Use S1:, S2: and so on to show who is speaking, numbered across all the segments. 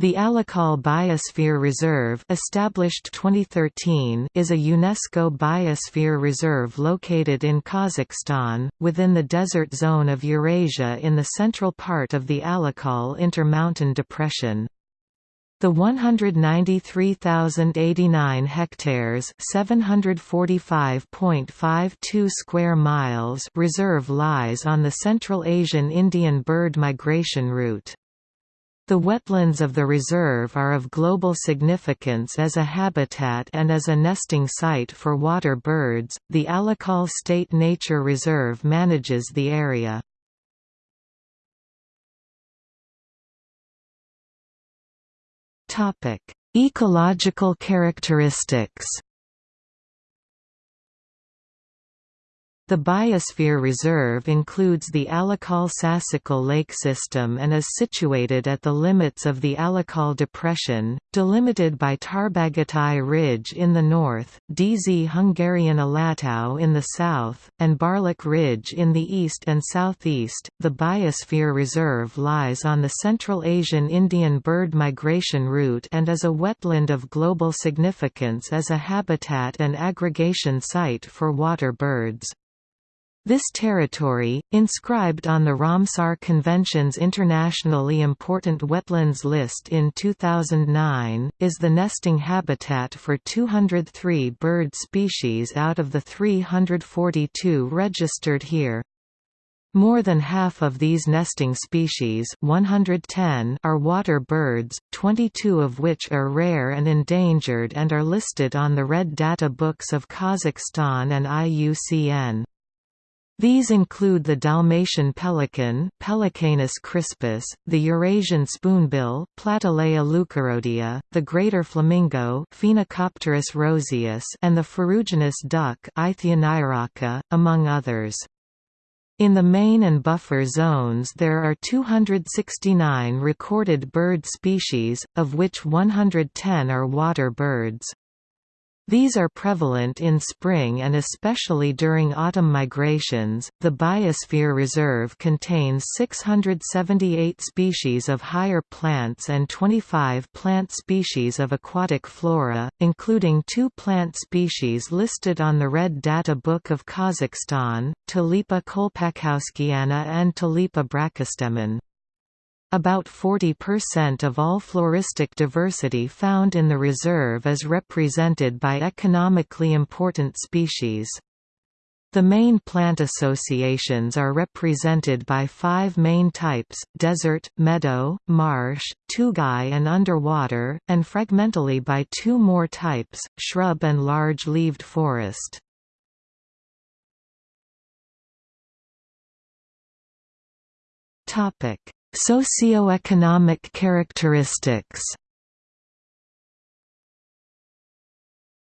S1: The Alakol Biosphere Reserve established 2013 is a UNESCO biosphere reserve located in Kazakhstan, within the desert zone of Eurasia in the central part of the Alakol Intermountain Depression. The 193,089 hectares (745.52 square miles) reserve lies on the Central Asian Indian bird migration route. The wetlands of the reserve are of global significance as a habitat and as a nesting site for water birds. The Alakol State Nature Reserve manages the area. Topic: Ecological characteristics. The Biosphere Reserve includes the Alakol-Sasykkol lake system and is situated at the limits of the Alakol Depression, delimited by Tarbagatai Ridge in the north, Dzungarian Alatau in the south, and Barlik Ridge in the east and southeast. The Biosphere Reserve lies on the Central Asian Indian bird migration route and is a wetland of global significance as a habitat and aggregation site for water birds. This territory, inscribed on the Ramsar Convention's internationally important wetlands list in 2009, is the nesting habitat for 203 bird species out of the 342 registered here. More than half of these nesting species 110 are water birds, 22 of which are rare and endangered and are listed on the Red Data Books of Kazakhstan and IUCN. These include the Dalmatian pelican Pelecanus crispus, the Eurasian spoonbill Platalea leucorodia, the greater flamingo Phoenicopterus roseus and the ferruginous duck Aythya nyroca, among others. In the main and buffer zones there are 269 recorded bird species, of which 110 are water birds. These are prevalent in spring and especially during autumn migrations. The Biosphere Reserve contains 678 species of higher plants and 25 plant species of aquatic flora, including two plant species listed on the Red Data Book of Kazakhstan, Tulipa kolpakowskiana and Tulipa brachystemon. About 40% of all floristic diversity found in the reserve is represented by economically important species. The main plant associations are represented by five main types, desert, meadow, marsh, tugai and underwater, and fragmentally by two more types, shrub and large-leaved forest. Socioeconomic characteristics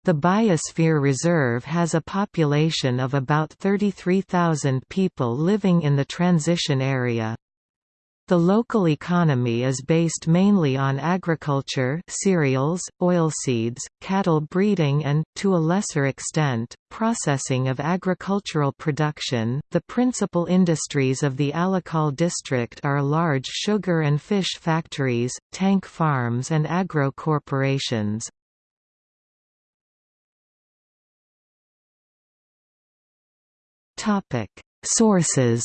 S1: The Biosphere Reserve has a population of about 33,000 people living in the transition area. The local economy is based mainly on agriculture cereals, oilseeds, cattle breeding and, to a lesser extent, processing of agricultural production. The principal industries of the Alakol district are large sugar and fish factories, tank farms and agro corporations. Sources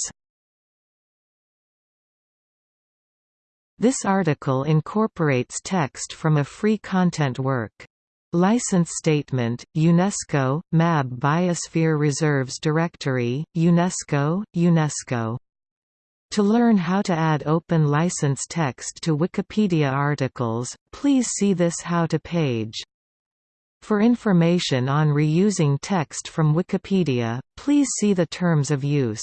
S1: This article incorporates text from a free content work. License Statement, UNESCO, MAB Biosphere Reserves Directory, UNESCO, UNESCO. To learn how to add open license text to Wikipedia articles, please see this How to page. For information on reusing text from Wikipedia, please see the Terms of Use.